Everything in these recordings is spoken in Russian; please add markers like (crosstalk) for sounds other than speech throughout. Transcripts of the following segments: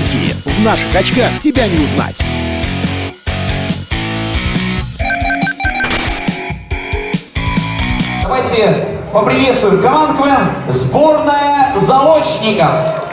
Фанки. В наших очках тебя не узнать. Давайте поприветствуем команду КВН «Сборная заочников».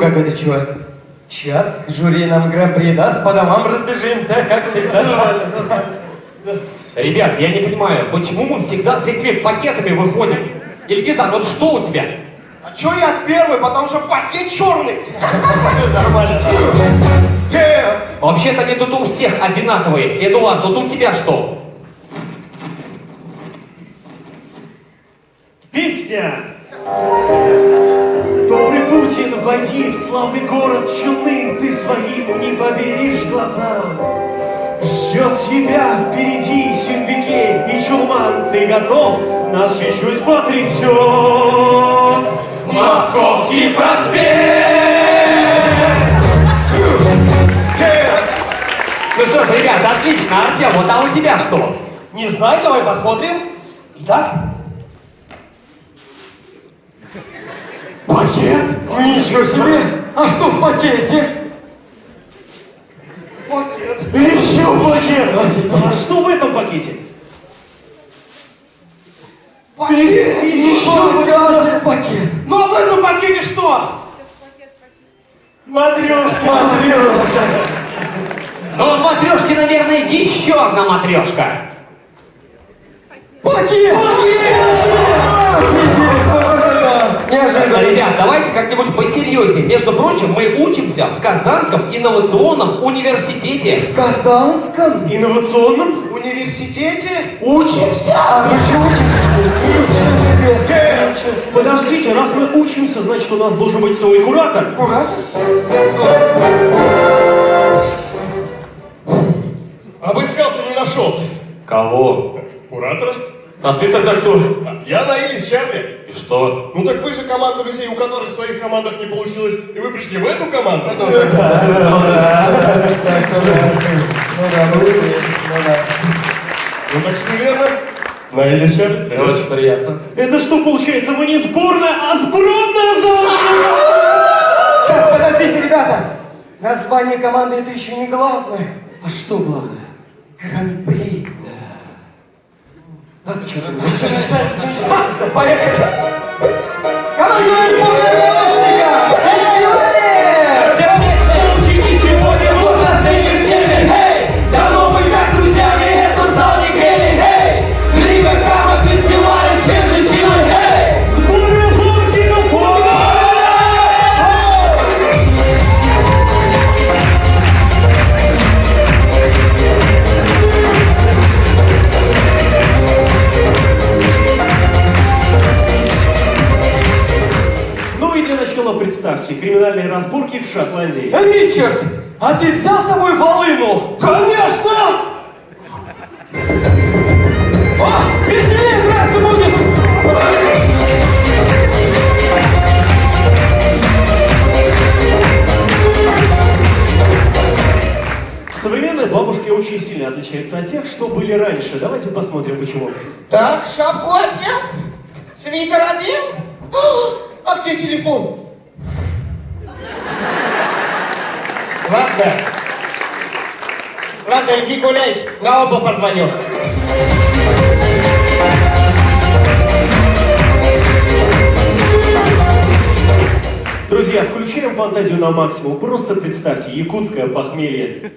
Как это чё? Сейчас жюри нам гран-при даст, по домам разбежимся, как всегда. Ребят, я не понимаю, почему мы всегда с этими пакетами выходим? Ильгизар, вот что у тебя? А чё я первый? Потому что пакет черный. Вообще-то они тут у всех одинаковые. Эдуард, вот у тебя что? Песня! Добрый Путин, войди в славный город Челны, ты своим не поверишь глазам. Ждет себя впереди Сюнбике и Чулман, ты готов? Нас чуть-чуть потрясет. Московский проспект! Ну что ж, ребята, отлично. Артем, вот а у тебя что? Не знаю, давай посмотрим. Итак. Ничего себе! А что в пакете? Пакет. Еще пакет! А что в этом пакете? Пакет. Еще один пакет! Ну а в этом пакете что? Матрешка! Матрешка! Ну, в матрешке, наверное, еще одна матрешка. Пакет! Неожиданно! Ребят, давайте как-нибудь. Между прочим, мы учимся в Казанском инновационном университете. В Казанском? Инновационном? Университете? Учимся? А мы что учимся, что ли? Себе! Подождите, раз мы учимся, значит у нас должен быть свой куратор. Куратор? Обыскался, не нашел. Кого? Куратора? А ты тогда кто? Я Наилис Чарли. И что? Ну так вы же команда людей, у которых в своих командах не получилось, и вы пришли в эту команду? Ну да, (laughs) ну да. Ну так все верно. Наилис Чарли. Очень приятно. Это что получается, мы не сборная, а сборная заочников? Так, подождите, ребята! Название команды это еще не главное. А что главное? Гран-при. Поехали! Команда представьте криминальные разборки в Шотландии. Ричард, а ты взял с собой волыну? Конечно! О, веселее драться будет! Современные бабушки очень сильно отличаются от тех, что были раньше. Давайте посмотрим, почему. Так, шапку отнял, свитер одел. А где телефон? Ладно. Ладно, иди гуляй, на оба позвоню. Друзья, включаем фантазию на максимум. Просто представьте, якутское похмелье.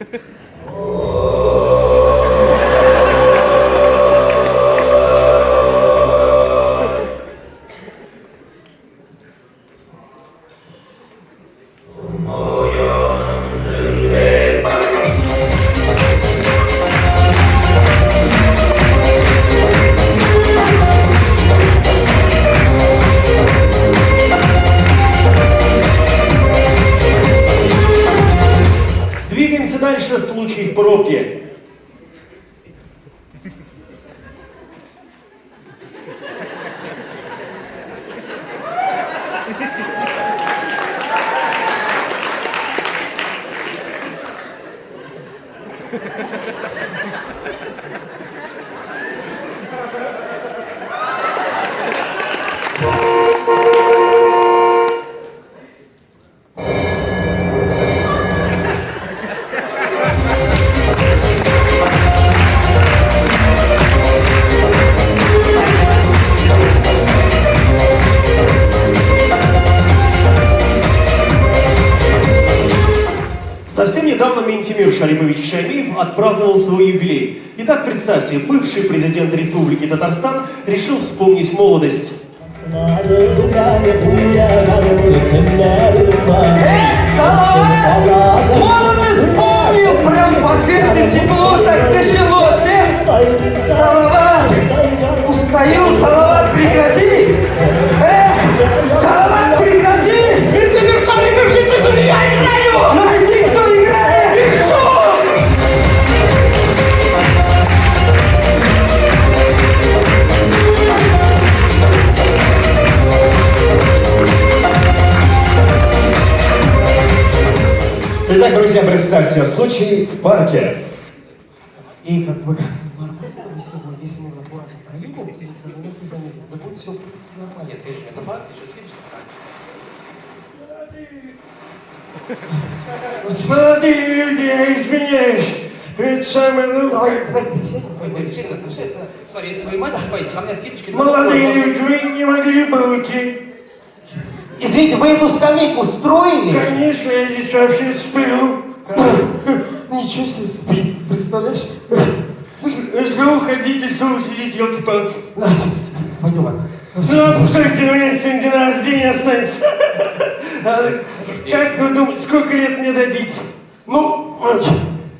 Двигаемся дальше. Случай в пробке. Совсем недавно Ментимир Шарипович Шаймиев отпраздновал свой юбилей. Итак, представьте, бывший президент Республики Татарстан решил вспомнить молодость. Эх, Салават! Молодость помнил, прям по сердцу тепло так началось, Итак, друзья, представьте, случай в парке. И как бы нормально, если мы, если мы аккуратно проедем, и как бы если заметим, то будет все в принципе нормально. Нет, конечно, это сладкий, сейчас видишь, Молодые люди, извиняюсь, это самое ну, Давай, давай, Ой, слушай, смотри, если твоей матери пойдет, а у меня скидочки... на Молодые люди, вы не могли бы уйти? Извините, вы эту скамейку строили? Конечно, я здесь вообще сплю. (laughs) Ничего себе спит, представляешь? Вы уходите, что вы сидите, елки-палки? Настя, пойдем. Ну, слушайте, у меня сегодня день рождения останется. (laughs) А Как вы думаете, сколько лет мне дадите? Ну,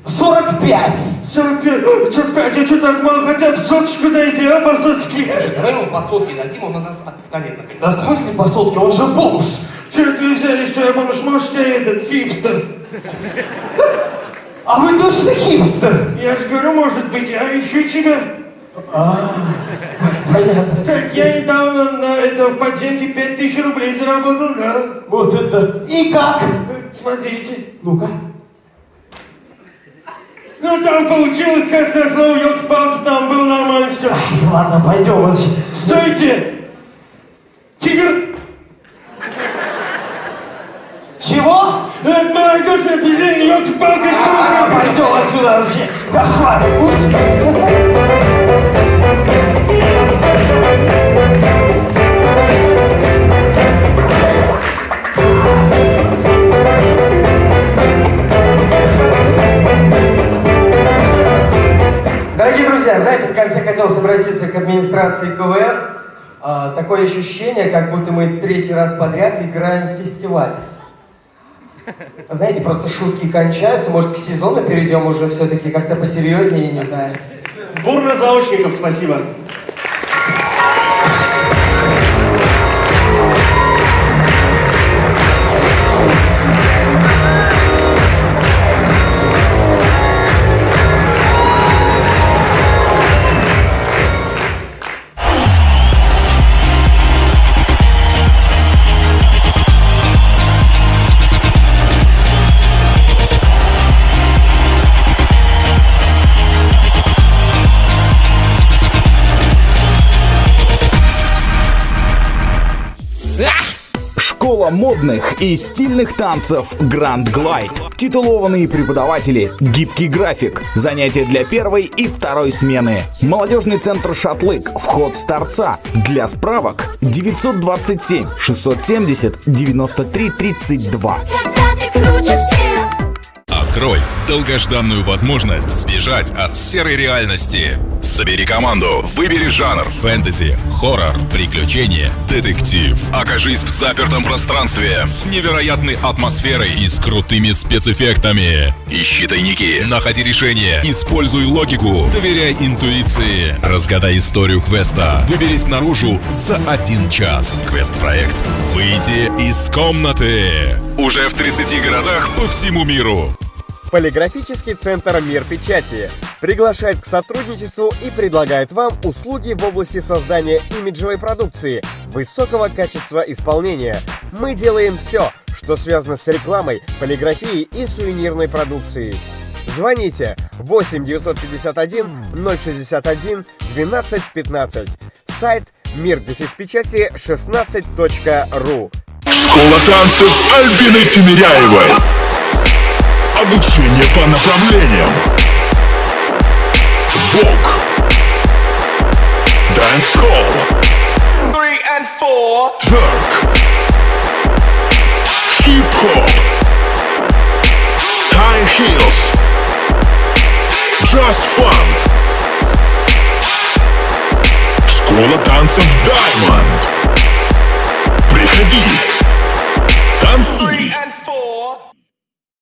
45. 45, 45, а что так мало, хотя бы соточку дайте, а, по-соцки? Слушай, давай ему по сотке дадим, он у нас отстанет наконец. Да в смысле по сотке, он же бомж. Че это вы взяли, что я бомж, может, я этот, хипстер? А вы точно хипстер? Я же говорю, может быть, я ищу себя. Понятно. Кстати, я недавно на это в подземке 5000 рублей заработал, да? Вот это. И как? Смотрите. Ну-ка. Ну, там получилось, как назло, елки-палки, там было нормально все. Ладно, пойдем. вот. Стойте! Тигр! Чего? Это молодежное движение, елки-палки, А, пойдем отсюда вообще. Кошмар. Уф. Такое ощущение, как будто мы третий раз подряд играем в фестиваль. Знаете, просто шутки кончаются, может, к сезону перейдем уже все-таки как-то посерьезнее, не знаю. Сборная заочников, спасибо. Модных и стильных танцев Grand Glide. Титулованные преподаватели, гибкий график, занятия для первой и второй смены. Молодежный центр «Шатлык», вход с торца. Для справок 927 670 93 32. Когда ты круче всех Открой долгожданную возможность сбежать от серой реальности. Собери команду, выбери жанр фэнтези, хоррор, приключения, детектив. Окажись в запертом пространстве с невероятной атмосферой и с крутыми спецэффектами. Ищи тайники, находи решения, используй логику, доверяй интуиции. Разгадай историю квеста, выберись наружу за один час. Квест-проект «Выйти из комнаты». Уже в 30 городах по всему миру. Полиграфический центр «Мир печати» приглашает к сотрудничеству и предлагает вам услуги в области создания имиджевой продукции высокого качества исполнения. Мы делаем все, что связано с рекламой, полиграфией и сувенирной продукцией. Звоните 8 951 061 12 15. Сайт мир печати 16.ру. Школа танцев Альбины Тимиряевой. Обучение по направлениям. Вок. Three and four. Twerk. Hip-hop. High heels. Just fun. Школа танцев Diamond. Приходи